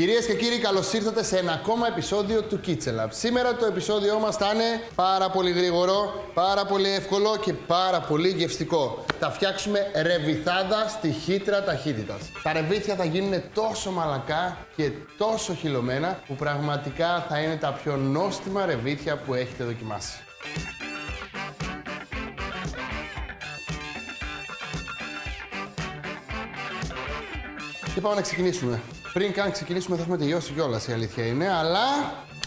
Κυρίες και κύριοι, καλώς ήρθατε σε ένα ακόμα επεισόδιο του Kitchen Lab. Σήμερα το επεισόδιό μας θα είναι πάρα πολύ γρήγορο, πάρα πολύ εύκολο και πάρα πολύ γευστικό. Θα φτιάξουμε ρεβιθάδα στη χύτρα ταχύτητας. Τα ρεβίθια θα γίνουν τόσο μαλακά και τόσο χυλωμένα που πραγματικά θα είναι τα πιο νόστιμα ρεβίθια που έχετε δοκιμάσει. Και πάμε να ξεκινήσουμε. Πριν καν ξεκινήσουμε, θα έχουμε τελειώσει κιόλας η αλήθεια είναι, αλλά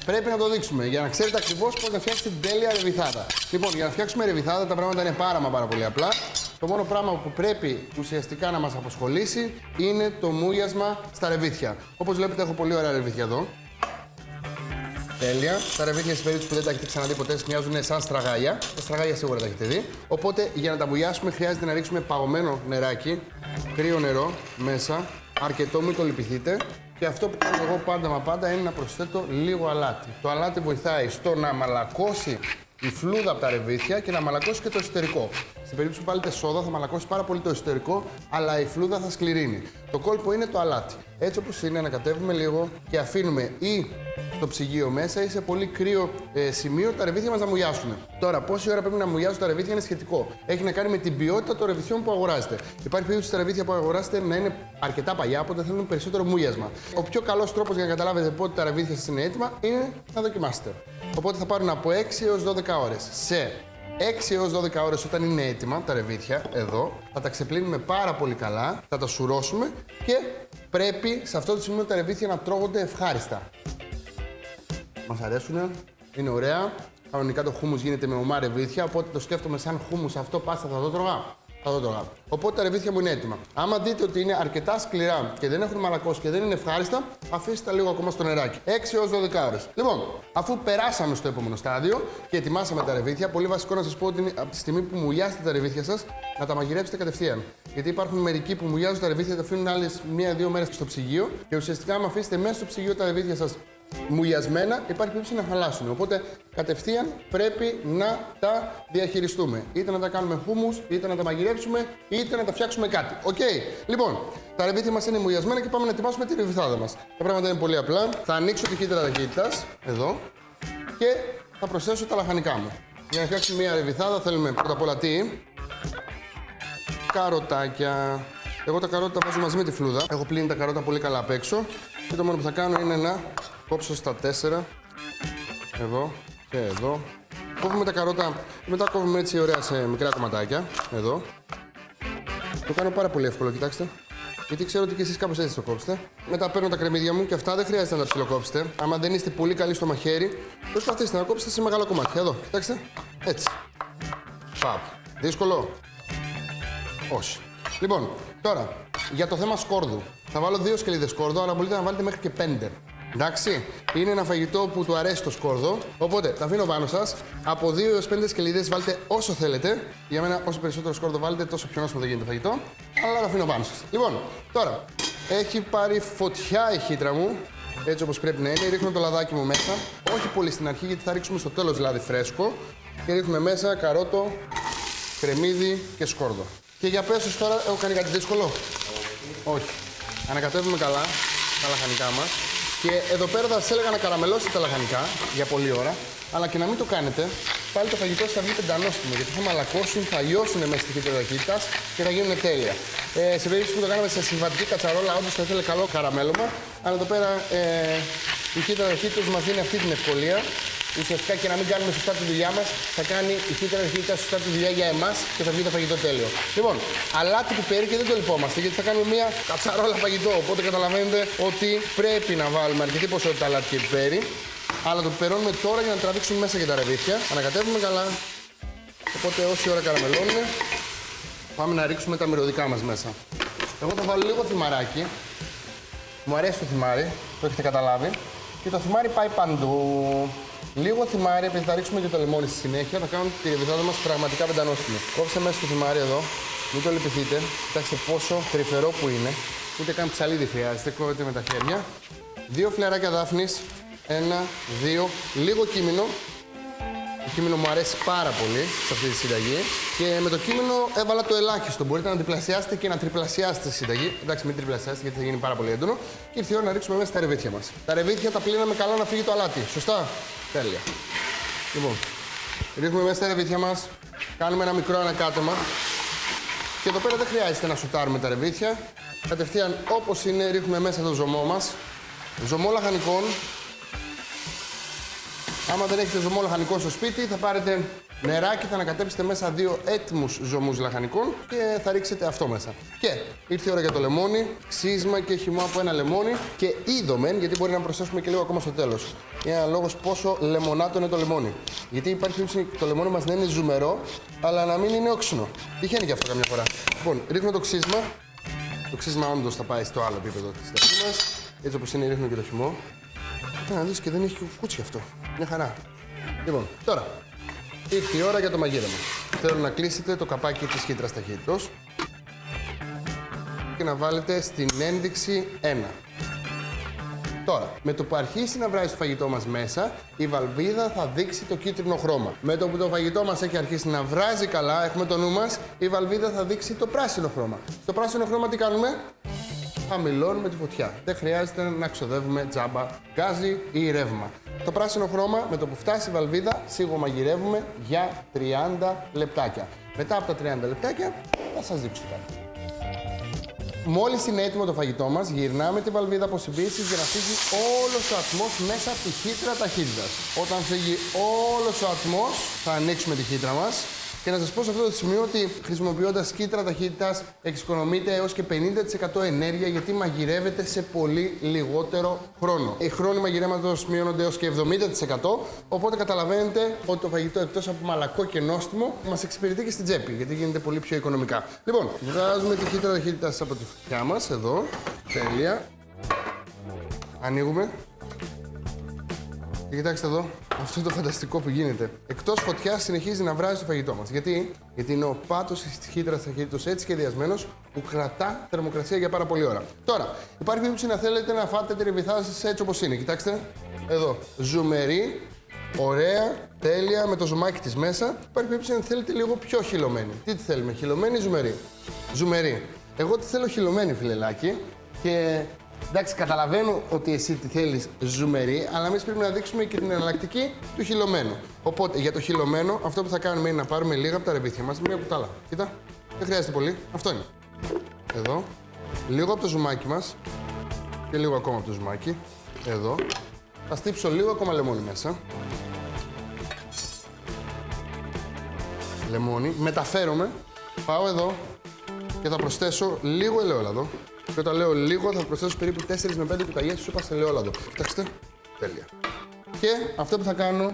πρέπει να το δείξουμε για να ξέρετε ακριβώς πώς να φτιάξετε την τέλεια ρεβιθάδα. Λοιπόν, για να φτιάξουμε ρεβιθάδα τα πράγματα είναι πάρα μα πάρα πολύ απλά. Το μόνο πράγμα που πρέπει ουσιαστικά να μας απασχολήσει είναι το μούγιασμα στα ρεβίθια. Όπως βλέπετε, έχω πολύ ωραία ρεβίθια εδώ. Τέλεια. Τα ρεβίθια, στην περίπτωση που δεν τα έχετε ξαναδεί ποτέ, μοιάζουν σαν στραγάλια. Τα στραγάλια σίγουρα τα έχετε δει. Οπότε για να τα μουλιάσουμε, χρειάζεται να ρίξουμε παγωμένο νεράκι, κρύο νερό μέσα, αρκετό, μην το λυπηθείτε. Και αυτό που κάνω εγώ πάντα μα πάντα είναι να προσθέτω λίγο αλάτι. Το αλάτι βοηθάει στο να μαλακώσει η φλούδα από τα ρεβίθια και να μαλακώσει και το εσωτερικό. Στην περίπτωση που βάλετε σόδα θα μαλακώσει πάρα πολύ το εσωτερικό, αλλά η φλούδα θα σκληρύνει. Το κόλπο είναι το αλάτι. Έτσι όπως είναι, ανακατεύουμε λίγο και αφήνουμε ή στο ψυγείο μέσα ή σε πολύ κρύο ε, σημείο τα ρεβίθια μας να μουλιάσουν. Τώρα, πόση ώρα πρέπει να μουλιάσουν τα ρεβίθια είναι σχετικό. Έχει να κάνει με την ποιότητα των ρεβιθιών που αγοράζετε. Υπάρχει περίπτωση τα ρεβίθια που αγοράσετε να είναι αρκετά παλιά, οπότε θέλουν περισσότερο μουλιάσμα. Ο πιο καλός τρόπος για να καταλάβετε πότε τα ρεβίθια σας είναι έτοιμα είναι να δοκιμάσετε. Οπότε θα πάρουν από 6 έως 12 ώρες. Σε 6 έως 12 ώρες όταν είναι έτοιμα τα ρεβίθια, εδώ, θα τα ξεπλύνουμε πάρα πολύ καλά, θα τα σουρώσουμε και πρέπει σε αυτό το σημείο τα ρεβίθια να τρώγονται ευχάριστα. Μας αρέσουν, είναι ωραία. Κανονικά το χούμους γίνεται με ομά ρεβίθια, οπότε το σκέφτομαι σαν χούμους αυτό πάστα θα το τρώγα. Θα το τρώγα. Οπότε τα ρεβίθια μου είναι έτοιμα. Άμα δείτε ότι είναι αρκετά σκληρά και δεν έχουν μαλακώσει και δεν είναι ευχάριστα, αφήστε τα λίγο ακόμα στο νεράκι. 6 έως 12 ώρες. Λοιπόν, αφού περάσαμε στο επόμενο στάδιο και ετοιμάσαμε τα ρεβίθια, πολύ βασικό να σας πω ότι είναι από τη στιγμή που μουλιάσετε τα ρεβίθια σας, να τα μαγειρέψετε κατευθείαν. Γιατί υπάρχουν μερικοί που μουλιάζουν τα ρεβίθια, τα αφήνουν άλλες μία-δύο μέρες στο ψυγείο και ουσιαστικά, άμα αφήσετε μέσα στο ψυγείο τα ρεβίθια σας μουλιασμένα, υπάρχει περίπτωση να χαλάσουν. Οπότε κατευθείαν πρέπει να τα διαχειριστούμε. Είτε να τα κάνουμε χούμους, είτε να τα μαγειρέψουμε, είτε να τα φτιάξουμε κάτι. Οκ. Λοιπόν, τα ρεβίθια μας είναι μουλιασμένα και πάμε να ετοιμάσουμε τη ρεβιθάδα μας. Τα πράγματα είναι πολύ απλά. Θα ανοίξω τη χύτρα ταχύτητας, εδώ, και θα προσθέσω τα λαχανικά μου. Για να φτιάξουμε μια ρεβιθάδα θέλουμε πρώτα απ' όλα τι; Καροτάκια. Εγώ τα καρότα τα βάζω μαζί με τη φλούδα. Έχω πλύνει τα καρότα πολύ καλά απ' έξω. Και το μόνο που θα κάνω είναι να κόψω στα τέσσερα. Εδώ και εδώ. Κόβουμε τα καρότα, μετά κόβουμε έτσι ωραία σε μικρά κομματάκια. Εδώ. Το κάνω πάρα πολύ εύκολο, κοιτάξτε. Γιατί ξέρω ότι και εσείς κάπως έτσι το κόψετε. Μετά παίρνω τα κρεμμύδια μου και αυτά δεν χρειάζεται να τα ψιλοκόψετε. Άμα δεν είστε πολύ καλοί στο μαχαίρι, προσπαθήστε να κόψετε σε μεγάλα κομμάτια. Εδώ, κοιτάξτε. Έτσι. Παπ. Δύσκολο. Όχι. Λοιπόν, τώρα για το θέμα σκόρδου. Θα βάλω δύο σκελίδες σκόρδο, αλλά μπορείτε να βάλετε μέχρι και πέντε. Εντάξει, είναι ένα φαγητό που του αρέσει το σκόρδο. Οπότε τα αφήνω πάνω σας. Από 2 έως 5 σκελίδες βάλτε όσο θέλετε. Για μένα, όσο περισσότερο σκόρδο βάλετε, τόσο πιο νόστιμο θα γίνεται το φαγητό. Αλλά τα αφήνω πάνω σας. Λοιπόν, τώρα έχει πάρει φωτιά η χύτρα μου. Έτσι όπως πρέπει να είναι. Ρίχνω το λαδάκι μου μέσα. Όχι πολύ στην αρχή, γιατί θα ρίξουμε στο τέλος λάδι φρέσκο. Και ρίχνουμε μέσα καρότο, κρεμμύδι και σκόρδο. Και για πέσω τώρα, έχω κάνει κάτι δύσκολο. Όχι. Ανακατεύουμε καλά τα λαχανικά μας. Και εδώ πέρα θα σας έλεγα να καραμελώσετε τα λαχανικά για πολλή ώρα, αλλά και να μην το κάνετε. Πάλι το φαγητό θα βγει πεντανόστιμο γιατί θα μαλακώσουν, θα λιώσουν μέσα στη χύτρα ταχύτητα και θα γίνουν τέλεια. Ε, σε περίπτωση που το κάναμε σε συμβατική κατσαρόλα, όντως θα ήθελε καλό καραμέλωμα. Αλλά εδώ πέρα ε, η χύτρα ταχύτητα μας δίνει αυτή την ευκολία ουσιαστικά και να μην κάνουμε σωστά τη δουλειά μας, θα κάνει η χύτρα αρχικά σωστά τη δουλειά για εμάς και θα βγει το φαγητό τέλειο. Λοιπόν, αλάτι πιπέρι και δεν το λυπόμαστε γιατί θα κάνουμε μια κατσαρόλα φαγητό. Οπότε καταλαβαίνετε ότι πρέπει να βάλουμε αρκετή ποσότητα αλάτι και πιπέρι. Αλλά το πιπερώνουμε τώρα για να τραβήξουμε μέσα και τα ρεβίθια. Ανακατεύουμε καλά. Οπότε όση ώρα καραμελώνουμε, πάμε να ρίξουμε τα μυρωδικά μας μέσα. Εγώ θα βάλω λίγο θυμαράκι. Μου αρέσει το θυμάρι, το έχετε καταλάβει. Και το θυμάρι πάει παντού. Λίγο θυμάρι, επειδή θα ρίξουμε και το λεμόνι στη συνέχεια, θα κάνουμε τη ρεβιθάδα μας πραγματικά πεντανόστιμη. Κόψτε μέσα στο θυμάρι εδώ, μην το λυπηθείτε. Κοιτάξτε πόσο τρυφερό που είναι. Ούτε καν ψαλίδι χρειάζεται, κόβεται με τα χέρια. Δύο φλεράκια δάφνης. Ένα, δύο, λίγο κίμινο. Το κείμενο μου αρέσει πάρα πολύ σε αυτή τη συνταγή. Και με το κείμενο έβαλα το ελάχιστο. Μπορείτε να διπλασιάσετε και να τριπλασιάσετε τη συνταγή. Εντάξει, μην τριπλασιάσετε γιατί θα γίνει πάρα πολύ έντονο. Και ήρθε η ώρα να ρίξουμε μέσα τα ρεβίθια μας. Τα ρεβίθια τα πλύναμε καλά να φύγει το αλάτι. Σωστά; Τέλεια. Λοιπόν, ρίχνουμε μέσα τα ρεβίθια μας. Κάνουμε ένα μικρό ανακάτεμα. Και εδώ πέρα δεν χρειάζεται να σουτάρουμε τα ρεβίθια. Κατευθείαν όπως είναι ρίχνουμε μέσα το ζωμό μας. Ζωμό λαχανικών. Άμα δεν έχετε ζωμό λαχανικό στο σπίτι, θα πάρετε νεράκι, θα ανακατέψετε μέσα δύο έτοιμους ζωμούς λαχανικών και θα ρίξετε αυτό μέσα. Και ήρθε η ώρα για το λεμόνι, ξύσμα και χυμό από ένα λεμόνι και είδομεν, γιατί μπορεί να προσθέσουμε και λίγο ακόμα στο τέλος. Είναι ένα λόγος πόσο λεμονάτο είναι το λεμόνι. Γιατί υπάρχει περίπτωση το λεμόνι μας να είναι ζουμερό, αλλά να μην είναι όξινο. Τυχαίνει και αυτό καμιά φορά. Λοιπόν, ρίχνουμε το ξύσμα. Το ξύσμα όντως θα πάει στο άλλο επίπεδο της τεχνή μα. Έτσι όπως είναι, ρίχνουμε και το χυμό. Να δεις και δεν έχει κουκούτσι αυτό. Μια χαρά. Λοιπόν, τώρα ήρθε η ώρα για το μαγείρεμα. Θέλω να κλείσετε το καπάκι της χύτρας ταχύτητος και να βάλετε στην ένδειξη 1. Τώρα, με το που αρχίσει να βράζει το φαγητό μας μέσα, η βαλβίδα θα δείξει το κίτρινο χρώμα. Με το που το φαγητό μας έχει αρχίσει να βράζει καλά, έχουμε το νου μας, η βαλβίδα θα δείξει το πράσινο χρώμα. Στο πράσινο χρώμα τι κάνουμε; Χαμηλώνουμε τη φωτιά. Δεν χρειάζεται να ξοδεύουμε τζάμπα γκάζι ή ρεύμα. Το πράσινο χρώμα με το που φτάσει η βαλβίδα σίγουρα μαγειρεύουμε για 30 λεπτάκια. Μετά από τα 30 λεπτάκια θα σας δείξω τι κάνουμε. Μόλις είναι έτοιμο το φαγητό μας, γυρνάμε τη βαλβίδα αποσυμπίση για να φύγει όλος ο ατμός μέσα από τη χύτρα ταχύτητας. Όταν φύγει όλος ο ατμός, θα ανοίξουμε τη χύτρα μας και να σας πω σε αυτό το σημείο ότι χρησιμοποιώντας κίτρα ταχύτητας εξοικονομείται έως και 50% ενέργεια γιατί μαγειρεύεται σε πολύ λιγότερο χρόνο. Οι χρόνοι μαγειρέματος μειώνονται έως και 70%. Οπότε καταλαβαίνετε ότι το φαγητό εκτός από μαλακό και νόστιμο μας εξυπηρετεί και στην τσέπη γιατί γίνεται πολύ πιο οικονομικά. Λοιπόν, βγάζουμε τη κίτρα ταχύτητας από τη φωτιά μας εδώ. Τέλεια. Ανοίγουμε. Και κοιτάξτε εδώ, αυτό το φανταστικό που γίνεται. Εκτός φωτιάς συνεχίζει να βράζει το φαγητό μας. Γιατί; Γιατί είναι ο πάτος της χύτρας ταχύτητο έτσι σχεδιασμένος που κρατά θερμοκρασία για πάρα πολλή ώρα. Τώρα, υπάρχει περίπτωση να θέλετε να φάτε τη ρεβιθά σα έτσι όπως είναι. Κοιτάξτε, εδώ. Ζουμερή, ωραία, τέλεια, με το ζουμάκι της μέσα. Υπάρχει περίπτωση να θέλετε λίγο πιο χυλωμένη. Τι τη θέλουμε, χυλωμένη ή ζουμερή. Ζουμερή. Εγώ τη θέλω χυλωμένη, φιλελάκι. Και Εντάξει, καταλαβαίνω ότι εσύ τη θέλεις ζουμερή, αλλά εμείς πρέπει να δείξουμε και την εναλλακτική του χυλωμένου. Οπότε για το χυλωμένο, αυτό που θα κάνουμε είναι να πάρουμε λίγα από τα ρεβίθια μας, μία κουτάλα. Κοίτα, δεν χρειάζεται πολύ. Αυτό είναι. Εδώ. Λίγο από το ζουμάκι μας και λίγο ακόμα από το ζουμάκι. Εδώ. Θα στύψω λίγο ακόμα λεμόνι μέσα. Λεμόνι. Μεταφέρομαι. Πάω εδώ και θα προσθέσω λίγο ελαιόλαδο. Και όταν λέω λίγο, θα προσθέσω περίπου 4 με 5 κουταλιές σούπα σε ελαιόλαδο. Κοιτάξτε. Τέλεια. Και αυτό που θα κάνω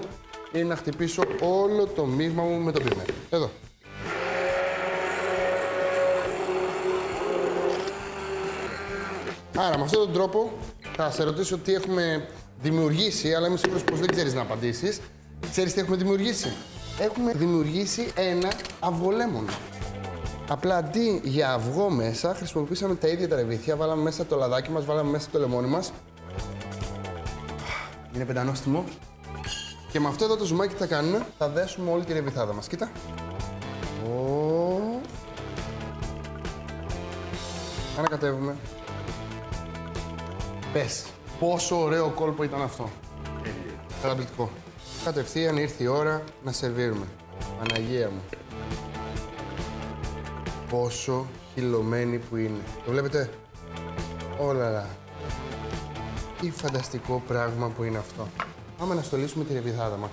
είναι να χτυπήσω όλο το μείγμα μου με το πίμερ. Εδώ. Άρα, με αυτόν τον τρόπο θα σε ρωτήσω τι έχουμε δημιουργήσει, αλλά είμαι σίγουρος πως δεν ξέρεις να απαντήσεις. Ξέρεις τι έχουμε δημιουργήσει; Έχουμε δημιουργήσει ένα αυγολέμονο. Απλά αντί για αυγό μέσα, χρησιμοποιήσαμε τα ίδια τα ρεβίθια, βάλαμε μέσα το λαδάκι μας, βάλαμε μέσα το λεμόνι μας. Είναι πεντανόστιμο. Και με αυτό εδώ το ζουμάκι τι θα κάνουμε, θα δέσουμε όλη τη ρεβιθάδα μας. Κοίτα. Ο... Ανακατεύουμε. Πες, πόσο ωραίο κόλπο ήταν αυτό. Καταπληκτικό. Κατευθείαν ήρθε η ώρα να σερβίρουμε. Παναγία μου πόσο χυλωμένη που είναι. Το βλέπετε; Όλα. Τι φανταστικό πράγμα που είναι αυτό. Πάμε να στολίσουμε τη ρεβιθάδα μας.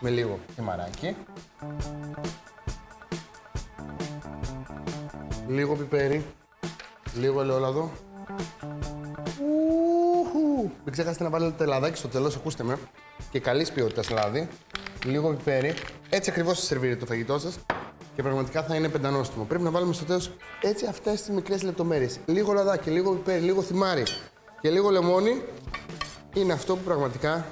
Με λίγο χυμαράκι. Λίγο πιπέρι. Λίγο ελαιόλαδο. Μην ξεχάσετε να βάλετε λαδάκι στο τέλος, ακούστε με. Και καλής ποιότητας λάδι. Λίγο πιπέρι. Έτσι ακριβώς θα σερβίρετε το φαγητό σας και πραγματικά θα είναι πεντανόστιμο. Πρέπει να βάλουμε στο τέλος έτσι αυτές τις μικρές λεπτομέρειες. Λίγο λαδάκι, λίγο πιπέρι, λίγο θυμάρι και λίγο λεμόνι είναι αυτό που πραγματικά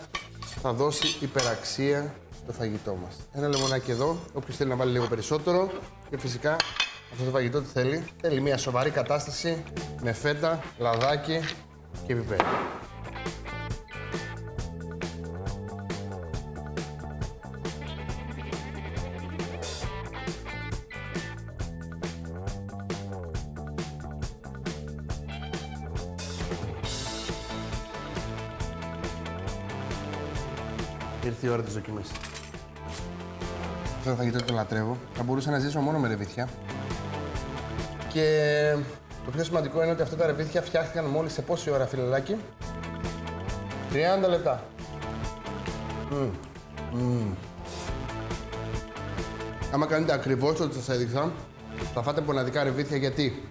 θα δώσει υπεραξία στο φαγητό μας. Ένα λεμονάκι εδώ, όποιος θέλει να βάλει λίγο περισσότερο και φυσικά αυτό το φαγητό τι θέλει. Θέλει μια σοβαρή κατάσταση με φέτα, λαδάκι και πιπέρι. Ήρθε η ώρα της δοκιμής. Αυτό το φαγητό το λατρεύω. Θα μπορούσα να ζήσω μόνο με ρεβίθια. Και το πιο σημαντικό είναι ότι αυτά τα ρεβίθια φτιάχτηκαν μόλις σε πόση ώρα, φιλελάκι. 30 λεπτά. Μμμ. Μμμ. Άμα κάνετε ακριβώς ό,τι σας έδειξα, θα φάτε μοναδικά ρεβίθια γιατί;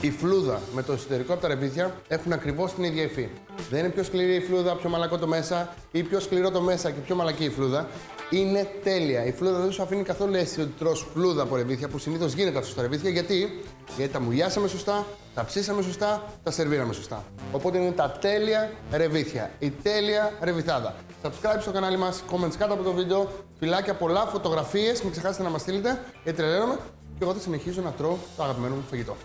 Η φλούδα με το εσωτερικό από τα ρεβίθια έχουν ακριβώς την ίδια υφή. Δεν είναι πιο σκληρή η φλούδα, πιο μαλακό το μέσα ή πιο σκληρό το μέσα και πιο μαλακή η φλούδα. Είναι τέλεια. Η φλούδα δεν σου αφήνει καθόλου αίσθηση ότι τρως φλούδα από ρεβίθια που συνήθως γίνεται αυτό στα ρεβίθια. Γιατί; Γιατί τα μουλιάσαμε σωστά, τα ψήσαμε σωστά, τα σερβίραμε σωστά. Οπότε είναι τα τέλεια ρεβίθια. Η τέλεια ρεβιθάδα. Subscribe στο κανάλι μας, comments κάτω από το βίντεο, φυλάκια, πολλά φωτογραφίες. Μην ξεχάσετε να μας στείλετε, γιατί τρελαίνομαι. Και εγώ θα συνεχίζω να τρώω το αγαπημένο μου φαγητό.